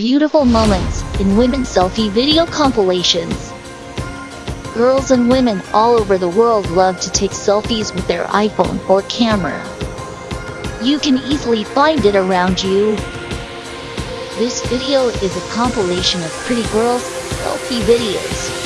beautiful moments in women's selfie video compilations. Girls and women all over the world love to take selfies with their iPhone or camera. You can easily find it around you. This video is a compilation of pretty girls' selfie videos.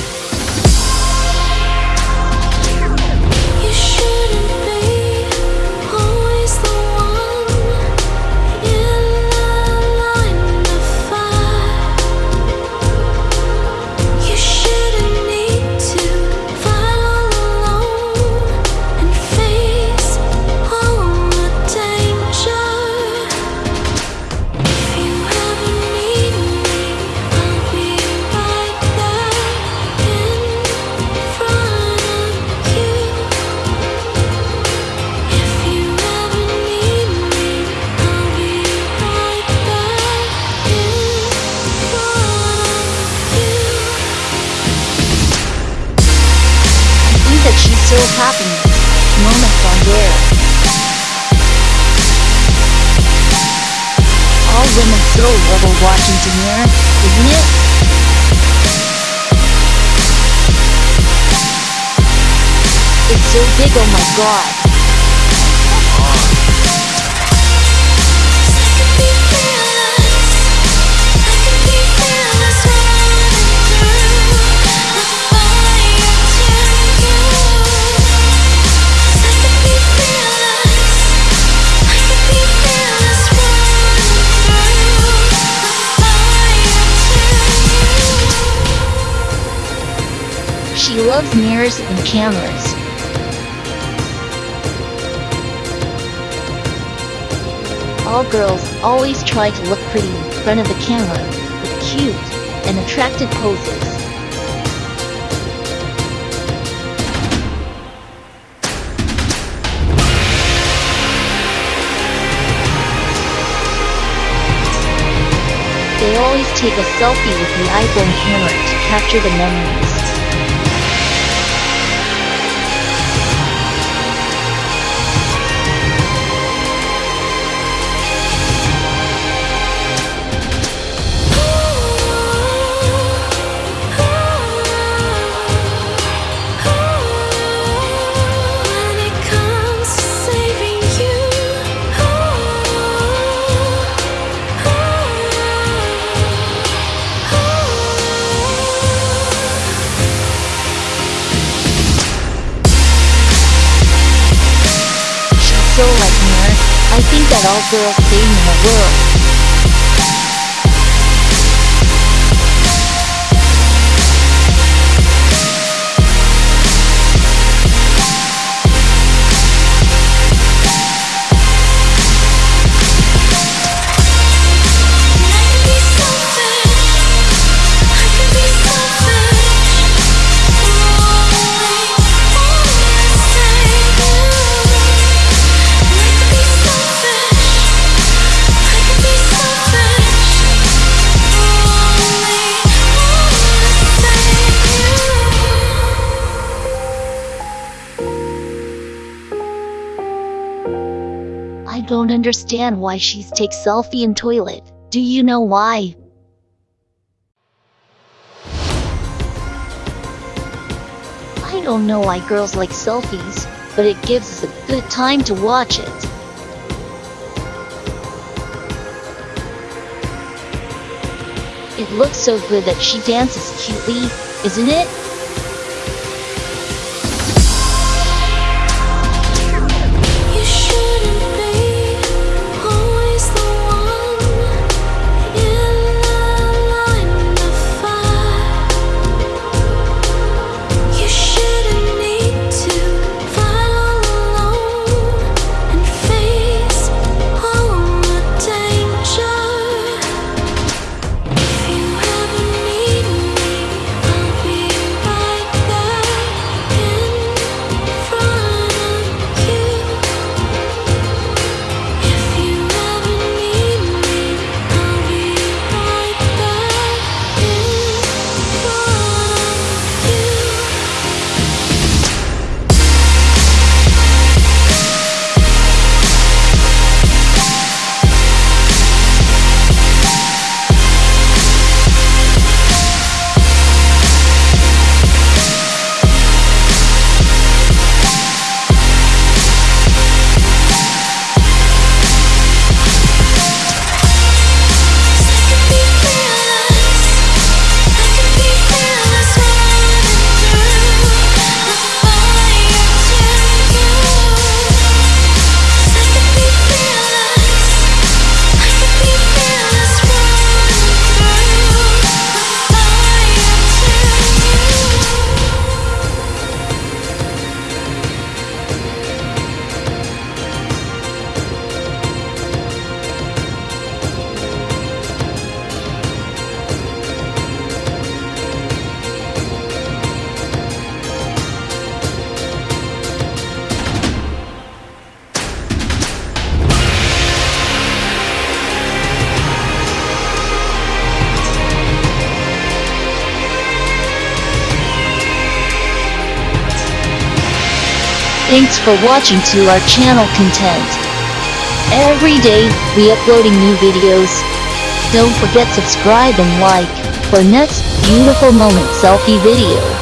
Happy. Moments on there. All women so love watching Demir, isn't it? It's so big, oh my god. She loves mirrors and cameras. All girls always try to look pretty in front of the camera with cute and attractive poses. They always take a selfie with the iPhone camera to capture the memories. Think that all girls same in the world. I don't understand why she's take selfie in toilet. Do you know why? I don't know why girls like selfies, but it gives us a good time to watch it. It looks so good that she dances cutely, isn't it? Thanks for watching to our channel content. Every day, we uploading new videos. Don't forget subscribe and like for next beautiful moment selfie video.